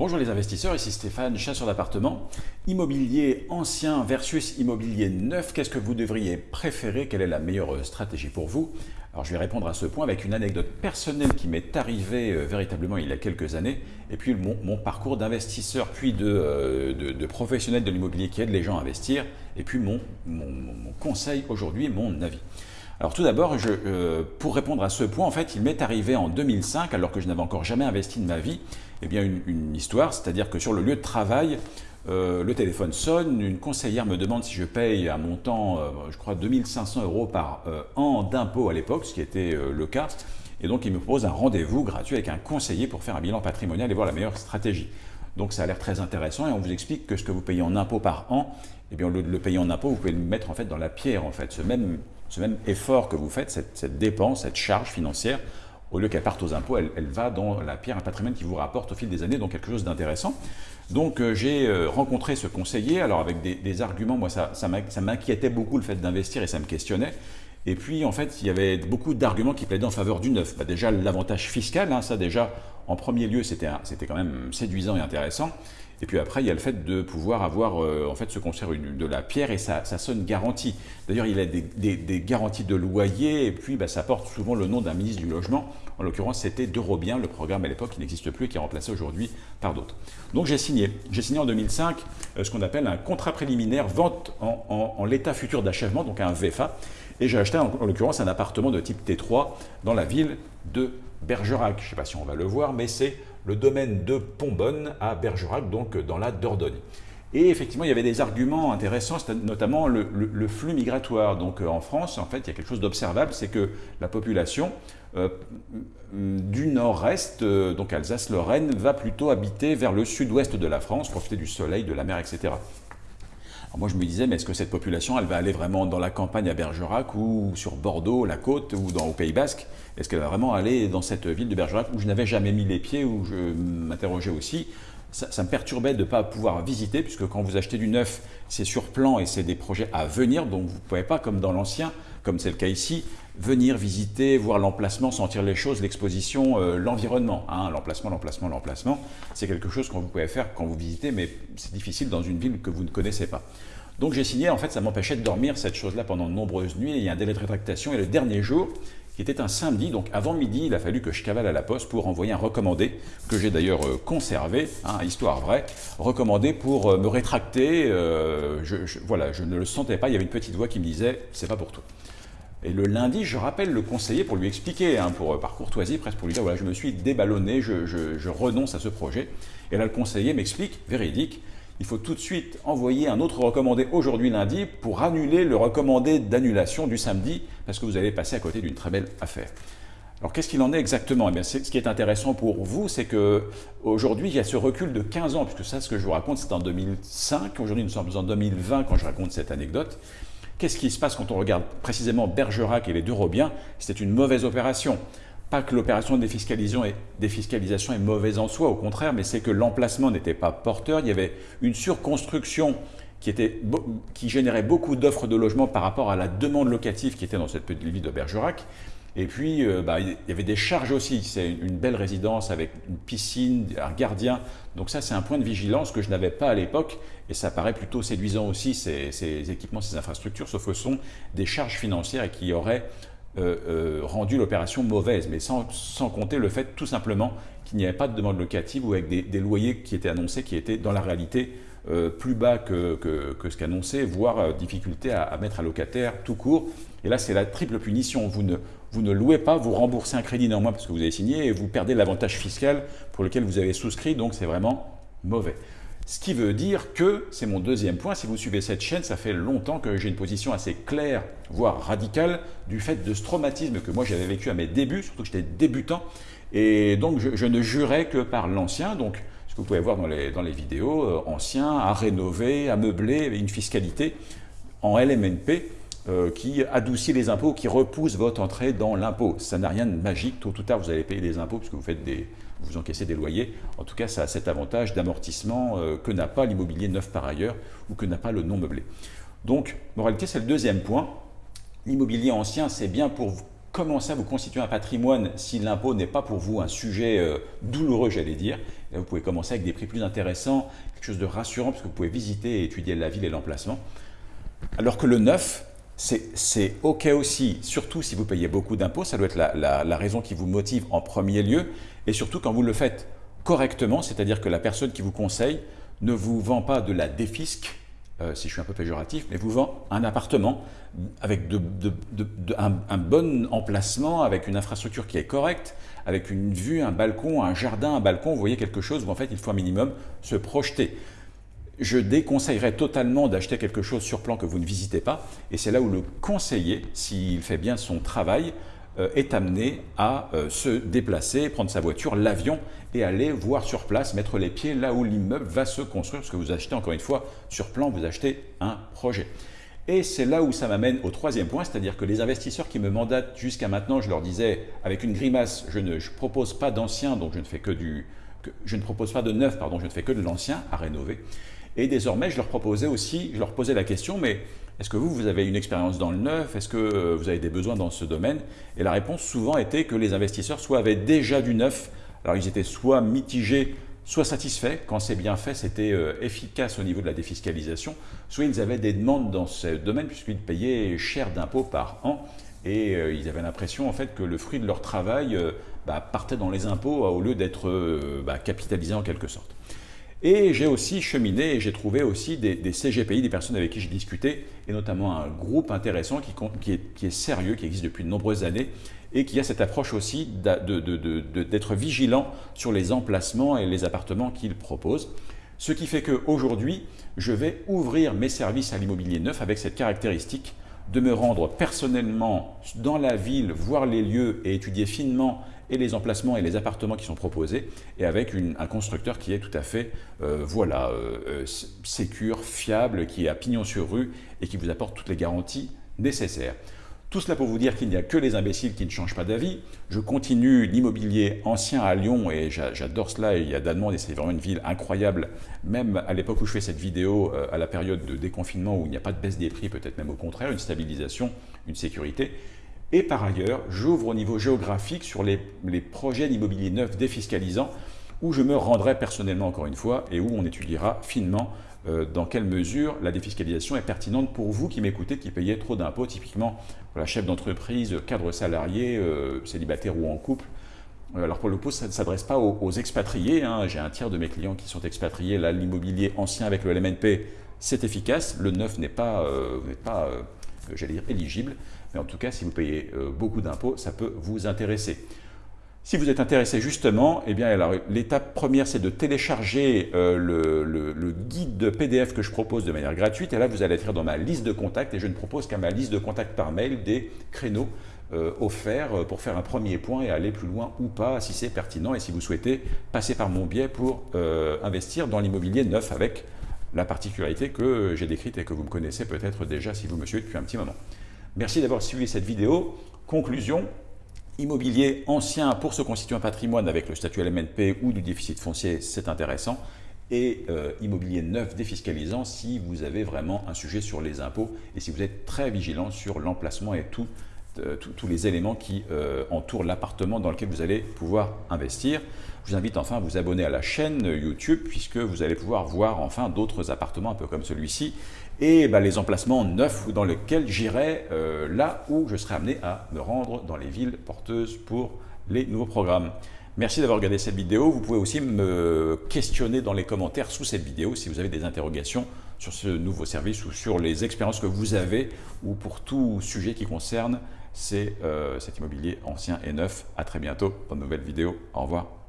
Bonjour les investisseurs, ici Stéphane, chasseur d'appartements. Immobilier ancien versus immobilier neuf, qu'est-ce que vous devriez préférer? Quelle est la meilleure stratégie pour vous? Alors je vais répondre à ce point avec une anecdote personnelle qui m'est arrivée euh, véritablement il y a quelques années, et puis mon, parcours d'investisseur, puis euh, de, professionnel de l'immobilier qui aide les gens à investir, et puis mon, mon conseil aujourd'hui, mon avis. Alors tout d'abord, euh, pour répondre à ce point, en fait, il m'est arrivé en 2005, alors que je n'avais encore jamais investi de ma vie, eh bien une, histoire, c'est-à-dire que sur le lieu de travail, euh, le téléphone sonne, une conseillère me demande si je paye un montant, euh, je crois 2500 euros par an d'impôt à l'époque, ce qui était le cas, et donc il me propose un rendez-vous gratuit avec un conseiller pour faire un bilan patrimonial et voir la meilleure stratégie. Donc ça a l'air très intéressant et on vous explique que ce que vous payez en impôt par an, eh bien le, le payer en impôt, vous pouvez le mettre en fait dans la pierre en fait, ce même ce même effort que vous faites, cette, dépense, cette charge financière, au lieu qu'elle parte aux impôts, elle, va dans la pierre, un patrimoine qui vous rapporte au fil des années, donc quelque chose d'intéressant. Donc euh, j'ai euh, rencontré ce conseiller, alors avec des, arguments, moi ça, ça m'inquiétait beaucoup le fait d'investir et ça me questionnait. Et puis en fait, il y avait beaucoup d'arguments qui plaidaient en faveur du neuf. Bah, déjà l'avantage fiscal, hein, ça déjà en premier lieu c'était quand même séduisant et intéressant. Et puis après, il y a le fait de pouvoir avoir, euh, en fait, se construire de la pierre et ça, sonne garantie. D'ailleurs, il y a des, garanties de loyer et puis bah, ça porte souvent le nom d'un ministre du Logement. En l'occurrence, c'était d'Eurobien, le programme à l'époque qui n'existe plus et qui est remplacé aujourd'hui par d'autres. Donc j'ai signé. J'ai signé en 2005 euh, ce qu'on appelle un contrat préliminaire vente en, en l'état futur d'achèvement, donc un VFA. Et j'ai acheté en, l'occurrence un appartement de type T3 dans la ville de Bergerac. Je ne sais pas si on va le voir, mais c'est le domaine de Pombonne à Bergerac, donc dans la Dordogne. Et effectivement, il y avait des arguments intéressants, notamment le, flux migratoire. Donc euh, en France, en fait, il y a quelque chose d'observable, c'est que la population euh, du nord-est, euh, donc Alsace-Lorraine, va plutôt habiter vers le sud-ouest de la France, profiter du soleil, de la mer, etc moi, je me disais, mais est-ce que cette population, elle va aller vraiment dans la campagne à Bergerac ou sur Bordeaux, la côte ou dans, au Pays Basque? Est-ce qu'elle va vraiment aller dans cette ville de Bergerac où je n'avais jamais mis les pieds, où je m'interrogeais aussi? Ça, me perturbait de ne pas pouvoir visiter, puisque quand vous achetez du neuf, c'est sur plan et c'est des projets à venir, donc vous ne pouvez pas, comme dans l'ancien, comme c'est le cas ici, venir visiter, voir l'emplacement, sentir les choses, l'exposition, euh, l'environnement. Hein, l'emplacement, l'emplacement, l'emplacement, c'est quelque chose que vous pouvez faire quand vous visitez, mais c'est difficile dans une ville que vous ne connaissez pas. Donc j'ai signé, en fait, ça m'empêchait de dormir cette chose-là pendant de nombreuses nuits, il y a un délai de rétractation, et le dernier jour, qui était un samedi, donc avant midi, il a fallu que je cavale à la poste pour envoyer un recommandé, que j'ai d'ailleurs euh, conservé, hein, histoire vraie, recommandé pour euh, me rétracter, je, voilà, je ne le sentais pas, il y avait une petite voix qui me disait « c'est pas pour toi ». Et le lundi, je rappelle le conseiller pour lui expliquer, hein, pour, euh, par courtoisie, presque pour lui dire, voilà, je me suis déballonné, je, renonce à ce projet. Et là, le conseiller m'explique, véridique, il faut tout de suite envoyer un autre recommandé aujourd'hui lundi pour annuler le recommandé d'annulation du samedi, parce que vous allez passer à côté d'une très belle affaire. Alors qu'est-ce qu'il en est exactement? Eh bien, Ce qui est intéressant pour vous, c'est qu'aujourd'hui, il y a ce recul de 15 ans, puisque ça, ce que je vous raconte, c'est en 2005. Aujourd'hui, nous sommes en 2020 quand je raconte cette anecdote. Qu'est-ce qui se passe quand on regarde précisément Bergerac et les deux Robiens? C'était une mauvaise opération. Pas que l'opération de défiscalisation est mauvaise en soi, au contraire, mais c'est que l'emplacement n'était pas porteur. Il y avait une surconstruction qui, était, qui générait beaucoup d'offres de logement par rapport à la demande locative qui était dans cette petite ville de Bergerac. Et puis, euh, bah, il y avait des charges aussi. C'est une belle résidence avec une piscine, un gardien. Donc ça, c'est un point de vigilance que je n'avais pas à l'époque. Et ça paraît plutôt séduisant aussi, ces, équipements, ces infrastructures, sauf que ce sont des charges financières et qui auraient euh, euh, rendu l'opération mauvaise. Mais sans, compter le fait tout simplement qu'il n'y avait pas de demande locative ou avec des, loyers qui étaient annoncés, qui étaient dans la réalité plus bas que, ce qu'annonçait, voire difficulté à, mettre un locataire tout court. Et là, c'est la triple punition. Vous ne, vous ne louez pas, vous remboursez un crédit néanmoins parce que vous avez signé et vous perdez l'avantage fiscal pour lequel vous avez souscrit, donc c'est vraiment mauvais. Ce qui veut dire que, c'est mon deuxième point, si vous suivez cette chaîne, ça fait longtemps que j'ai une position assez claire, voire radicale, du fait de ce traumatisme que moi j'avais vécu à mes débuts, surtout que j'étais débutant, et donc je, ne jurais que par l'ancien, donc que vous pouvez voir dans les, dans les vidéos, euh, ancien, à rénover, à meubler, une fiscalité en LMNP, euh, qui adoucit les impôts, qui repousse votre entrée dans l'impôt. Ça n'a rien de magique, tôt ou tard vous allez payer des impôts puisque vous, faites des, vous encaissez des loyers. En tout cas, ça a cet avantage d'amortissement euh, que n'a pas l'immobilier neuf par ailleurs ou que n'a pas le non meublé. Donc, moralité, c'est le deuxième point. L'immobilier ancien, c'est bien pour commencer à vous constituer un patrimoine si l'impôt n'est pas pour vous un sujet euh, douloureux, j'allais dire? vous pouvez commencer avec des prix plus intéressants, quelque chose de rassurant, parce que vous pouvez visiter et étudier la ville et l'emplacement. Alors que le neuf, c'est OK aussi, surtout si vous payez beaucoup d'impôts, ça doit être la, raison qui vous motive en premier lieu, et surtout quand vous le faites correctement, c'est-à-dire que la personne qui vous conseille ne vous vend pas de la défisque, euh, si je suis un peu péjoratif, mais vous vend un appartement avec un, bon emplacement, avec une infrastructure qui est correcte, avec une vue, un balcon, un jardin, un balcon, vous voyez quelque chose où en fait il faut un minimum se projeter je déconseillerais totalement d'acheter quelque chose sur plan que vous ne visitez pas. Et c'est là où le conseiller, s'il fait bien son travail, est amené à euh, se déplacer, prendre sa voiture, l'avion et aller voir sur place, mettre les pieds là où l'immeuble va se construire. Parce que vous achetez, encore une fois, sur plan, vous achetez un projet. Et c'est là où ça m'amène au troisième point, c'est-à-dire que les investisseurs qui me mandatent jusqu'à maintenant, je leur disais avec une grimace, je ne propose pas d'ancien, donc je ne fais que du, je ne propose pas de neuf, pardon, je ne fais que de l'ancien à rénover. Et désormais, je leur proposais aussi, je leur posais la question, mais est-ce que vous, vous avez une expérience dans le neuf? Est-ce que euh, vous avez des besoins dans ce domaine? Et la réponse souvent était que les investisseurs soit avaient déjà du neuf, alors ils étaient soit mitigés, soit satisfaits, quand c'est bien fait, c'était euh, efficace au niveau de la défiscalisation, soit ils avaient des demandes dans ce domaine puisqu'ils payaient cher d'impôts par an. Et euh, ils avaient l'impression en fait que le fruit de leur travail bah, partait dans les impôts au lieu d'être bah, capitalisé en quelque sorte. Et j'ai aussi cheminé et j'ai trouvé aussi des, CGPI, des personnes avec qui j'ai discuté, et notamment un groupe intéressant qui, est, sérieux, qui existe depuis de nombreuses années, et qui a cette approche aussi d'être vigilant sur les emplacements et les appartements qu'ils proposent. Ce qui fait qu'aujourd'hui, je vais ouvrir mes services à l'immobilier neuf avec cette caractéristique de me rendre personnellement dans la ville, voir les lieux et étudier finement et les emplacements et les appartements qui sont proposés, et avec un constructeur qui est tout à fait, euh, voilà, euh, euh, fiable, qui est à pignon sur rue et qui vous apporte toutes les garanties nécessaires. Tout cela pour vous dire qu'il n'y a que les imbéciles qui ne changent pas d'avis. Je continue l'immobilier ancien à Lyon et j'adore cela. Il y a d'Allemagne et c'est vraiment une ville incroyable. Même à l'époque où je fais cette vidéo, à la période de déconfinement où il n'y a pas de baisse des prix, peut-être même au contraire, une stabilisation, une sécurité. Et par ailleurs, j'ouvre au niveau géographique sur les, projets d'immobilier neuf défiscalisants où je me rendrai personnellement encore une fois et où on étudiera finement euh, dans quelle mesure la défiscalisation est pertinente pour vous qui m'écoutez, qui payez trop d'impôts, typiquement voilà, chef d'entreprise, cadre salarié, euh, célibataire ou en couple. Euh, alors pour le coup, ça ne s'adresse pas aux, expatriés. Hein. J'ai un tiers de mes clients qui sont expatriés. Là, l'immobilier ancien avec le LMNP, c'est efficace. Le neuf n'est pas, éligible. Mais en tout cas, si vous payez beaucoup d'impôts, ça peut vous intéresser. Si vous êtes intéressé justement, eh bien l'étape première c'est de télécharger euh, le, guide PDF que je propose de manière gratuite et là vous allez être dans ma liste de contacts et je ne propose qu'à ma liste de contacts par mail des créneaux euh, offerts pour faire un premier point et aller plus loin ou pas si c'est pertinent et si vous souhaitez passer par mon biais pour investir dans l'immobilier neuf avec la particularité que j'ai décrite et que vous me connaissez peut-être déjà si vous me suivez depuis un petit moment. Merci d'avoir suivi cette vidéo. Conclusion, immobilier ancien pour se constituer un patrimoine avec le statut LMNP ou du déficit foncier, c'est intéressant. Et euh, immobilier neuf défiscalisant si vous avez vraiment un sujet sur les impôts et si vous êtes très vigilant sur l'emplacement et euh, tous les éléments qui euh, entourent l'appartement dans lequel vous allez pouvoir investir. Je vous invite enfin à vous abonner à la chaîne YouTube puisque vous allez pouvoir voir enfin d'autres appartements un peu comme celui-ci et bah, les emplacements neufs dans lesquels j'irai euh, là où je serai amené à me rendre dans les villes porteuses pour les nouveaux programmes. Merci d'avoir regardé cette vidéo. Vous pouvez aussi me questionner dans les commentaires sous cette vidéo si vous avez des interrogations sur ce nouveau service ou sur les expériences que vous avez ou pour tout sujet qui concerne euh, cet immobilier ancien et neuf. À très bientôt dans de nouvelles vidéos. Au revoir.